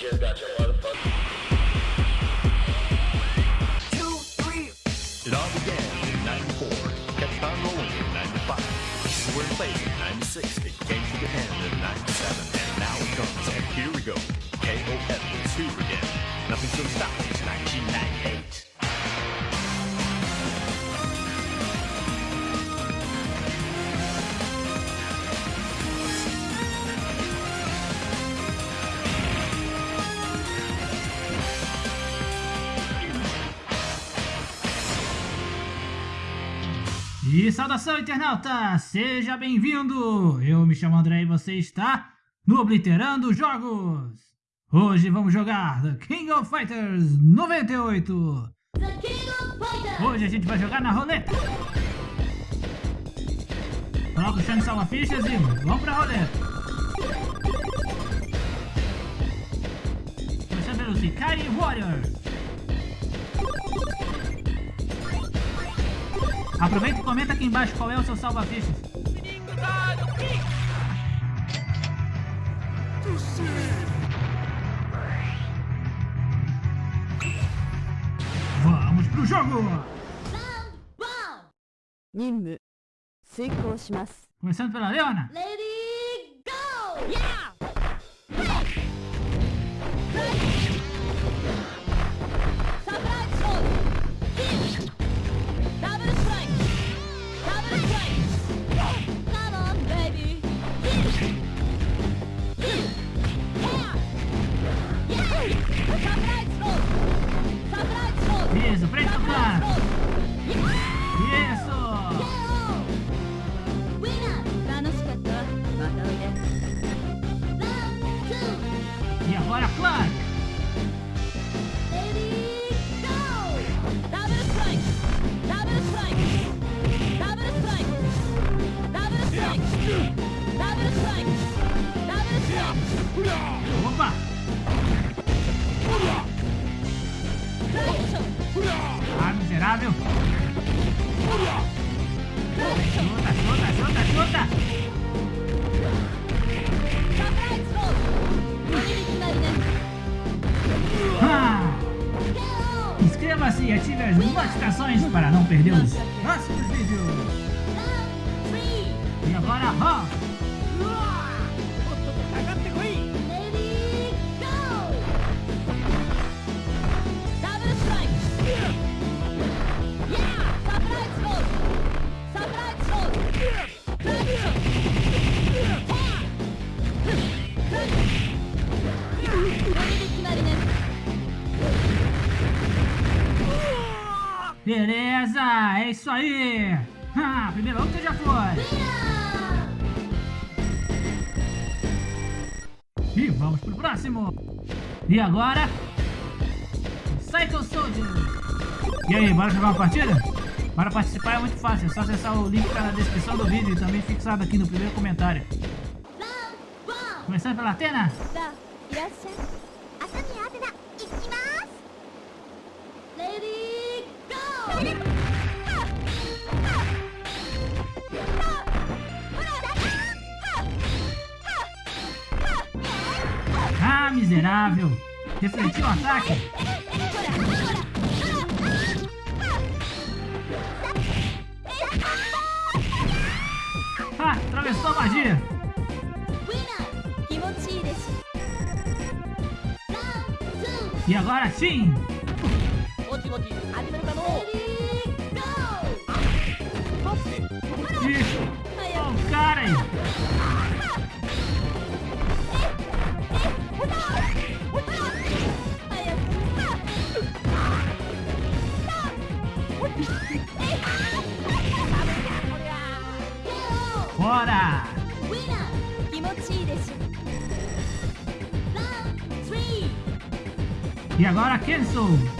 just got your motherfucker. Two, three. It all began in 94, kept on rolling in 95. This is where it plays in 96, it came to the end in 97, and now it comes, and here we go. E saudação, internauta! Seja bem-vindo! Eu me chamo André e você está no Obliterando Jogos! Hoje vamos jogar The King of Fighters 98! Hoje a gente vai jogar na roleta! Coloca o chão de salva-fichas e vamos pra roleta! Começando pelos Ikari Warriors! Aproveita e comenta aqui embaixo qual é o seu salva-fichas. Vamos pro jogo! Começando pela Leona! E ative as notificações para não perder os próximos vídeos! E agora, ó! Beleza! É isso aí! Ah, a primeira luta já foi! E vamos pro próximo! E agora? Psycho Soldier! E aí, bora jogar uma partida? Para participar é muito fácil, é só acessar o link que tá na descrição do vídeo e também fixado aqui no primeiro comentário. Começando pela Atena! miserável! Refletiu o ataque! Ah, atravessou a magia! E agora sim! E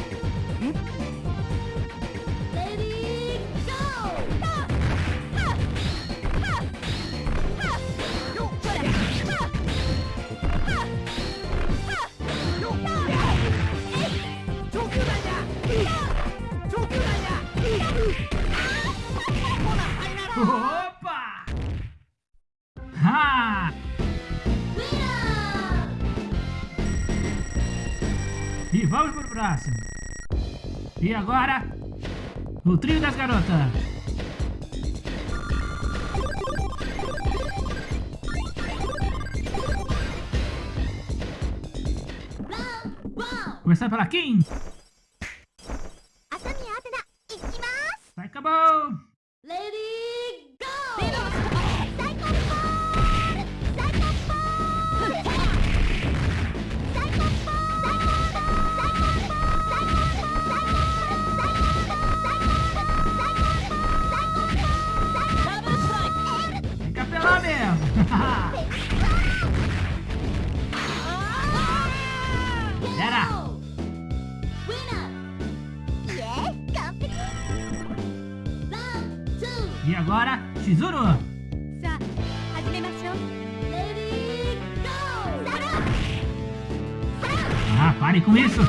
E agora, o trio das garotas. Começando pela Kim. agora Shizuru. Ah, pare com isso!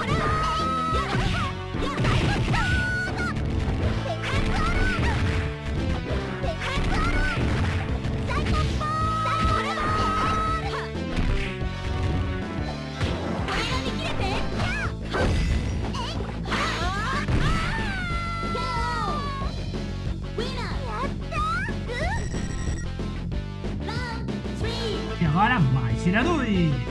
Tiradores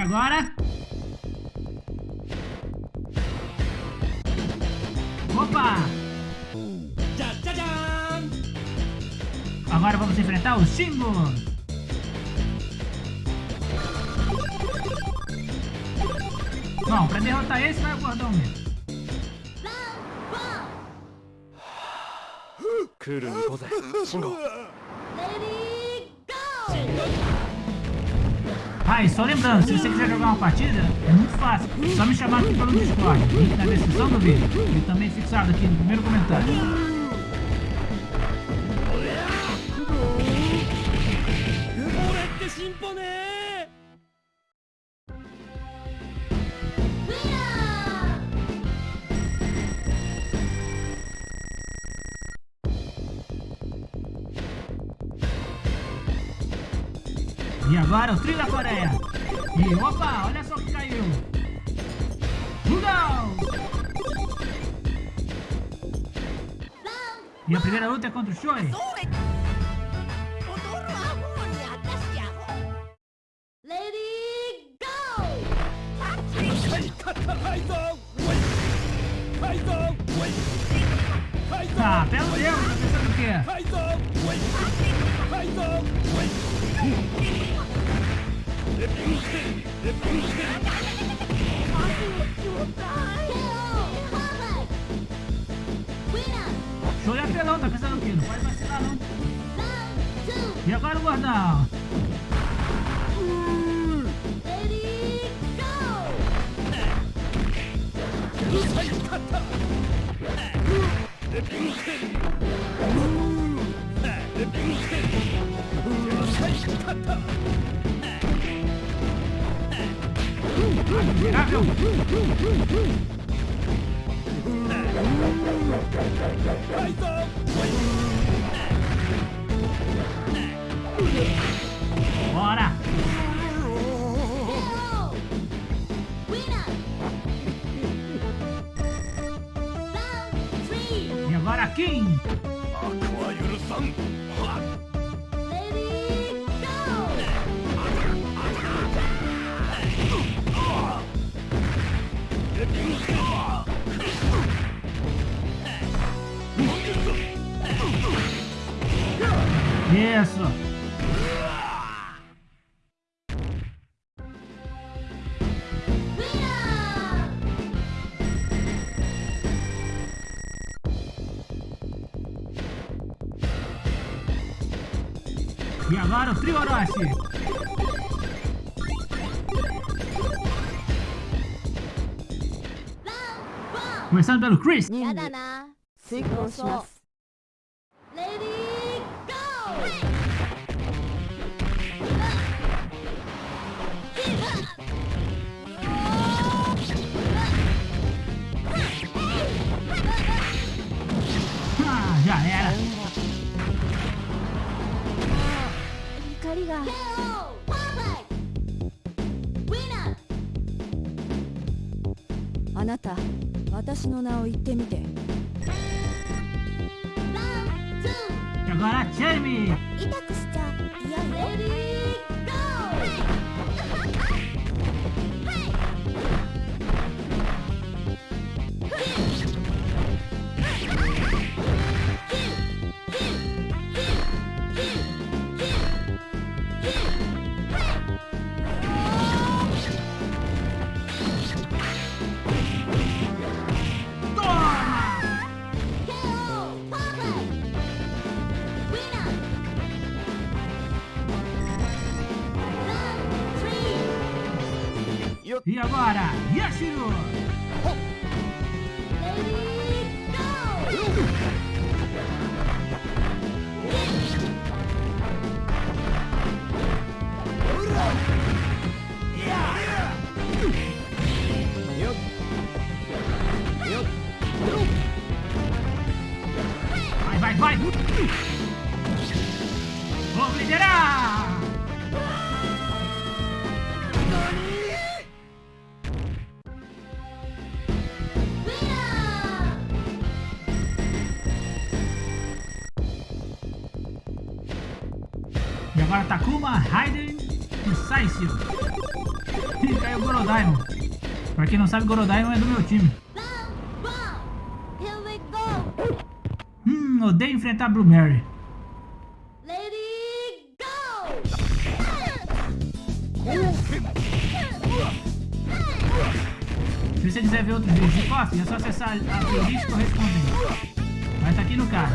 agora? Opa! Agora vamos enfrentar o Shingo! Bom, pra derrotar esse vai o gordão mesmo. クールに行こうぜ慎吾 Ah, e só lembrando, se você quiser jogar uma partida, é muito fácil. Só me chamar aqui pelo Discord. Link na descrição do vídeo. E também fixado aqui no primeiro comentário. levaram trilha da Coreia. E opa, olha só que caiu. Um! E a primeira luta é contra o Choi. E agora o gordão? Admirável! Bora! E agora quem? Isso! E agora o trio Orochi. Começando pelo Chris. やだりが。あなた、私の名を言ってみて。だから、ェミー痛くして E agora Yashiro. Agora Takuma, Raiden e Saisio. E caiu o Gorodaimon. Pra quem não sabe, Gorodaimon é do meu time. Hum, odeio enfrentar Blue Mary. Se você quiser ver outros vídeos de KOF, é só acessar a playlist correspondente. Vai estar aqui no card.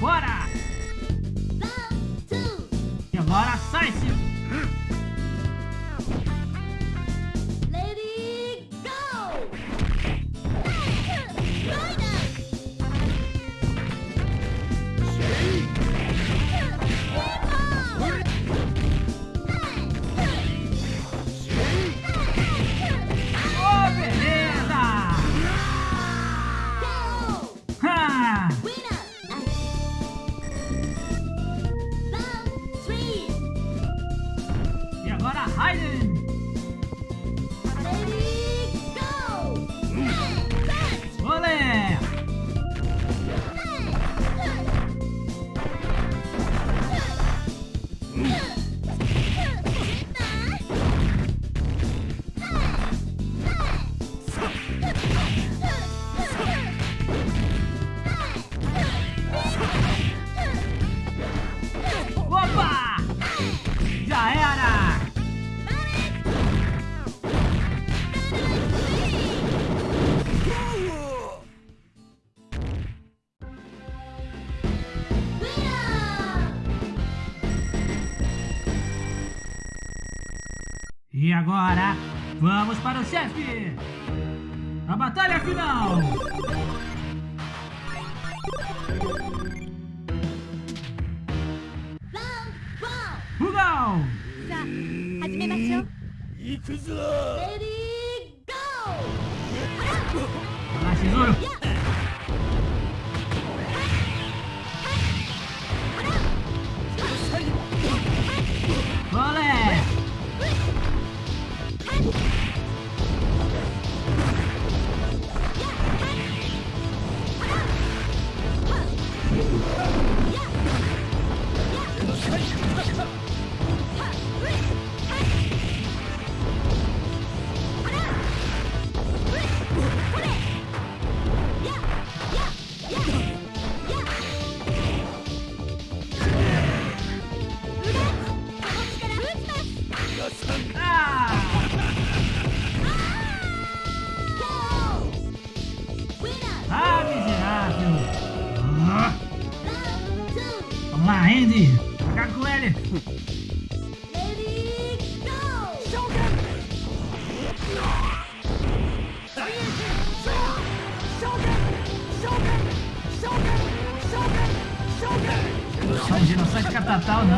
Takuma E agora, vamos para o chefe! A batalha final! Rugal! Vai lá, tesouro!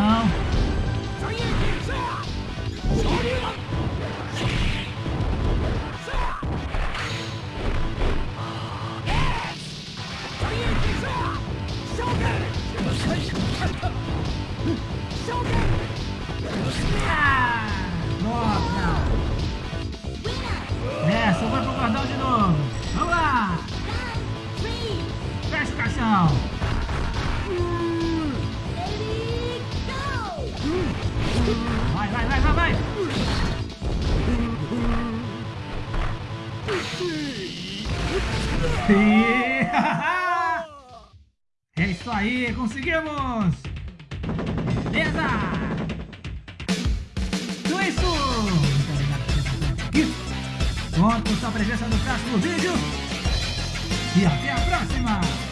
Não. Nossa! Essa, vai pro cordão de novo. Vamos lá! Fecha o caixão. Vai, vai, vai, vai, vai. É isso aí, conseguimos! Beleza! Então é isso! Muito obrigado por ter acompanhado aqui. Conto com sua presença no próximo vídeo. E até a próxima!